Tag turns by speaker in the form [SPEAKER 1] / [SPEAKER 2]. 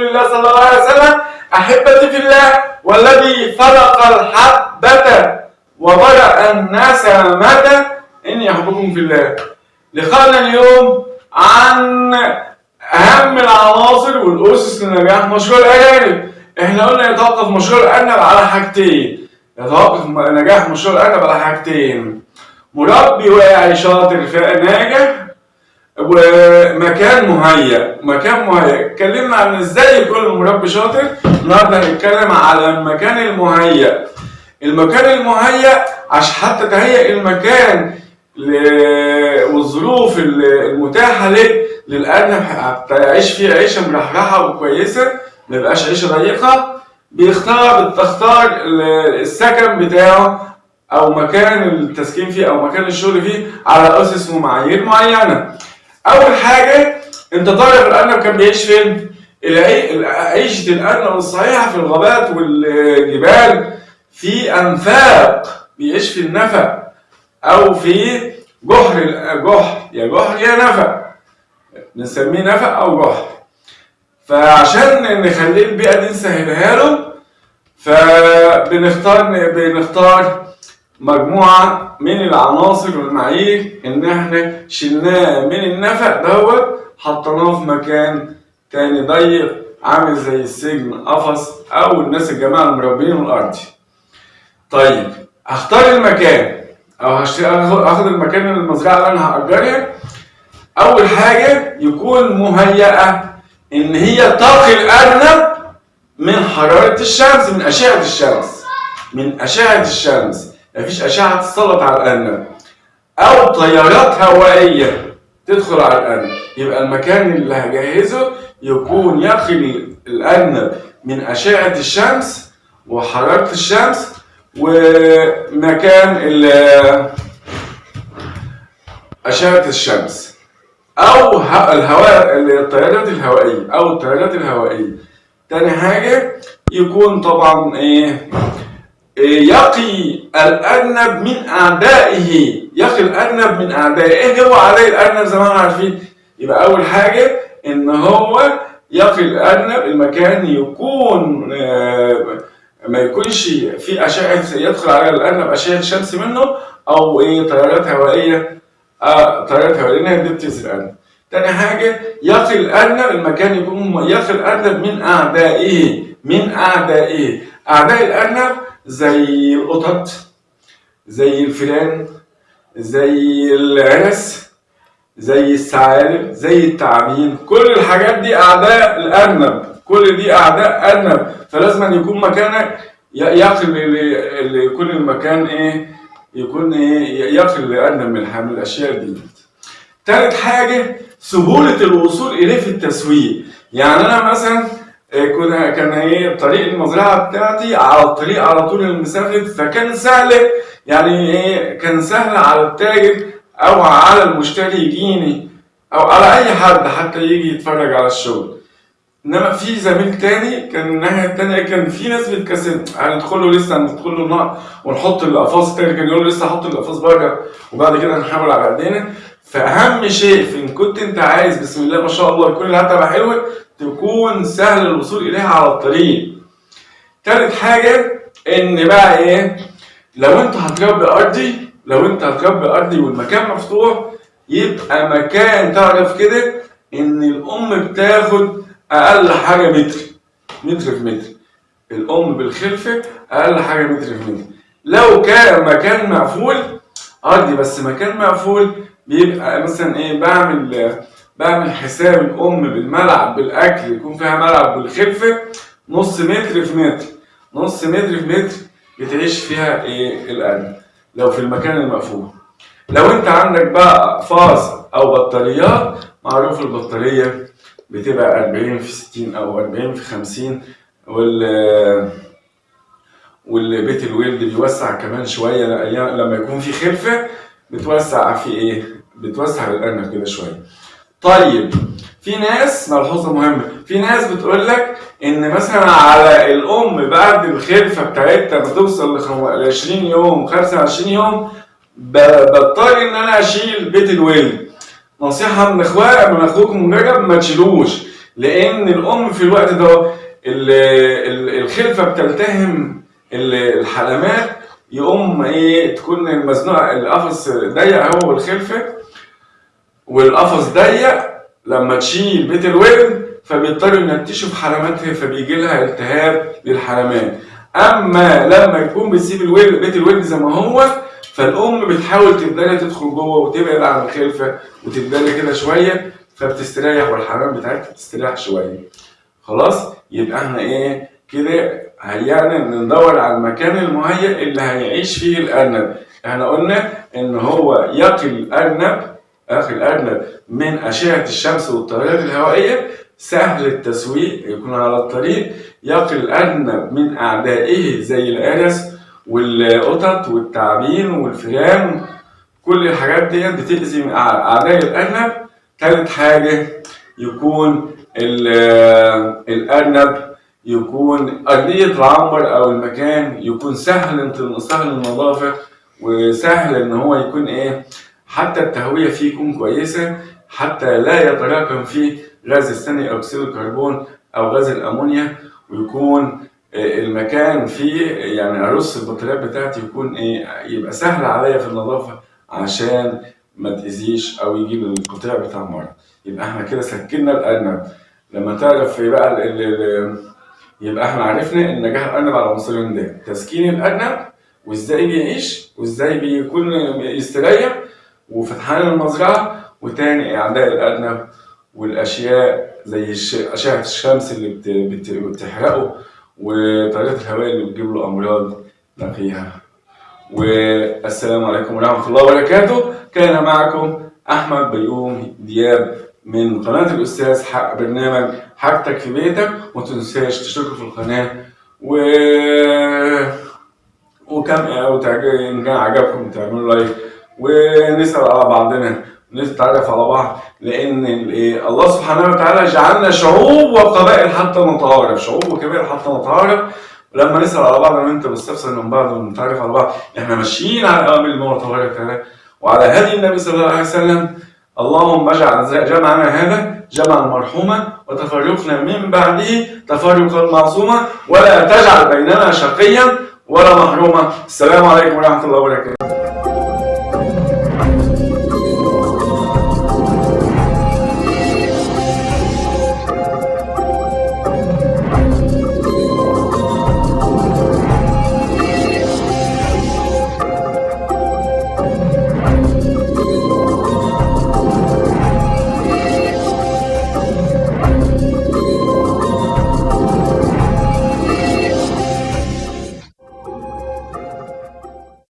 [SPEAKER 1] رسول الله صلى الله عليه وسلم احبتي في الله والذي فرق الحبه وبرأ الناس متى اني احبكم في الله لقاءنا اليوم عن أهم العناصر والأسس لنجاح مشروع الارانب إحنا قلنا يتوقف مشروع الارنب على حاجتين. يتوقف نجاح مشروع الارنب على حاجتين. مربي واعي شاطر ناجح ومكان مهيأ. مكان مهيأ. اتكلمنا عن إزاي يكون المربي شاطر. النهارده هنتكلم على المكان المهيأ. المكان المهيأ عشان حتى تهيئ المكان والظروف المتاحة لك للأرنب حتى يعيش فيه عيشة مرحرحة وكويسة. ما يبقاش عيشة ضيقة. بيختار بتختار السكن بتاعه أو مكان التسكين فيه أو مكان الشغل فيه على أسس ومعايير معينة. أول حاجة أنت تعرف الأرنب كان بيعيش فين؟ عيشة الأرنب الصحيحة في الغابات والجبال في أنفاق بيعيش في النفق أو في جحر جحر يا جحر يا نفق نسميه نفق أو جحر فعشان نخليه البيئة دي نسهلها له فبنختار بنختار مجموعة من العناصر والمعايير إن إحنا شلناه من النفق دوت حطيناه في مكان تاني ضيق عامل زي السجن قفص أو الناس الجماعة المربين الأرضي. طيب هختار المكان. أو هاخد المكان المزرعة اللي أنا هأجرها أول حاجة يكون مهيئة إن هي تقي الأرنب من حرارة الشمس من أشعة الشمس. من أشعة الشمس. مفيش أشعة تسلط على الأرنب. أو تيارات هوائية تدخل على الأرنب. يبقى المكان اللي هجهزه يكون يقي الأرنب من أشعة الشمس وحرارة الشمس ومكان أشعة الشمس. أو الهواء التيارات الهوائية. أو التيارات الهوائية. تاني حاجة يكون طبعا إيه؟ يقي الأرنب من أعدائه يقي الأرنب من أعدائه إيه هو أعداء الأرنب زي ما إحنا عارفين؟ يبقى أول حاجة إن هو يقي الأرنب المكان يكون ما يكونش في أشعة يدخل على الأرنب أشعة شمس منه أو إيه تيارات هوائية. آه تيارات هوائية لأنها دي بتأذي الأرنب. تاني حاجة يقي الأرنب المكان يكون يقي الأرنب من أعدائه من أعدائه أعداء الأرنب زي القطط زي الفئران زي العرس زي الثعالب زي التعابين. كل الحاجات دي أعداء الأرنب كل دي أعداء أرنب فلازم أن يكون مكانك يقي لكل المكان إيه؟ يكون إيه؟ يقي الأرنب من الأشياء دي. تالت حاجة سهولة الوصول إليه في التسويق. يعني أنا مثلا كنا كان إيه طريق المزرعه بتاعتي على الطريق على طول المسافة فكان سهل يعني إيه كان سهل على التاجر أو على المشتري يجيني أو على أي حد حتى يجي يتفرج على الشغل. إنما في زميل تاني كان الناحية التانية كان في ناس بتكسل هندخل له لسه هندخل له ونحط القفاص التاني كان يقول لسه حط القفاص بره وبعد كده نحاول على ايدينا فأهم شيء في إن كنت أنت عايز بسم الله ما شاء الله يكون الهدف حلوة تكون سهل الوصول إليها على الطريق. تالت حاجة إن بقى إيه؟ لو أنت هتربي أرضي لو أنت هتربي أرضي والمكان مفتوح يبقى مكان تعرف كده إن الأم بتاخد أقل حاجة متر متر في متر. الأم بالخلفة أقل حاجة متر في متر. لو كان مكان مقفول أرضي بس مكان مقفول بيبقى مثلا إيه؟ بعمل بعمل حساب الأم بالملعب بالأكل يكون فيها ملعب بالخلفه نص متر في متر نص متر في متر بتعيش فيها إيه الارنب لو في المكان المقفول لو أنت عندك بقى اقفاص أو بطاريات معروف البطارية بتبقى 40 في 60 أو 40 في 50 وال والبيت الولد بيوسع كمان شوية لما يكون في خلفة بتوسع في إيه؟ بتوسع الارنب كده شوية. طيب في ناس ملحوظه مهمه في ناس بتقول لك إن مثلا على الأم بعد الخلفة بتاعتها بتوصل ل 20 يوم 25 يوم بضطر إن أنا أشيل بيت الولد نصيحة من اخويا من أخوكم رجب ما تشيلوش لأن الأم في الوقت ده ال- ال- الخلفة بتلتهم ال- الحلمات يقوم إيه تكون المزنوقة القفص ضيق هو والخلفة. والقفص ضيق لما تشيل بيت الولد فبيضطروا ينتشوا في حلماتها فبيجي لها التهاب للحلمات أما لما يكون بتسيب الولد بيت الولد زي ما هو فالأم بتحاول تبدأ تدخل جوه وتبعد عن الخلفة وتبدأ كده شوية فبتستريح والحمام بتاعتها بتستريح شوية. خلاص؟ يبقى إحنا إيه؟ كده هيعنا ندور على المكان المهيئ اللي هيعيش فيه الأرنب. إحنا قلنا إن هو يقي الأرنب أخي الارنب من أشعة الشمس والتيارات الهوائية سهل التسويق يكون على الطريق. يقي الارنب من أعدائه زي الارس والقطط والتعابين والفئران كل الحاجات ديت بتأذي أعداء الارنب تالت حاجة يكون ال- الارنب يكون أرضية العنبر أو المكان يكون سهل سهل النظافة وسهل إن هو يكون إيه حتى التهوية فيه يكون كويسة حتى لا يتراكم فيه غاز ثاني أكسيد الكربون أو غاز الأمونيا ويكون آه، المكان فيه يعني أرص البطاريات بتاعتي يكون إيه يبقى سهل عليا في النظافة عشان ما تأذيش أو يجيب القطيع بتاع المرض يبقى إحنا كده سكنا الأرنب لما تعرف بقى ال- ال- ال- يبقى إحنا عرفنا ان نجاح الأرنب على عنصرين ده. تسكين الأرنب وإزاي بيعيش وإزاي بيكون يستريح وفتحان المزرعة وتاني أعداء الارنب والأشياء زي أشعة الشمس اللي بت- بت- بتحرقه وطريقة الهواء اللي بتجيب له أمراض نقيها. والسلام عليكم ورحمة الله وبركاته. كان معكم أحمد بيوم دياب من قناة الأستاذ حق برنامج حاجتك في بيتك. وما تنساش تشتركوا في القناة. و وكم أو تعجب إن كان عجبكم تعملوا لايك ونسأل على بعضنا. نتعرف على بعض الإيه الله سبحانه وتعالى جعلنا شعوب وقبائل حتى نتعارف شعوب وقبائل حتى نتعارف ولما نسأل على بعض أنا وأنت بنستفسر من بعض ونتعرف على بعض إحنا ماشيين على أوامر المولى تبارك وتعالى وعلى هدي النبي صلى الله عليه وسلم اللهم اجعل جمعنا هذا جمعا مرحوما وتفرقنا من بعده تفرقا معصوما ولا تجعل بيننا شقيا ولا محروما. السلام عليكم ورحمة الله وبركاته.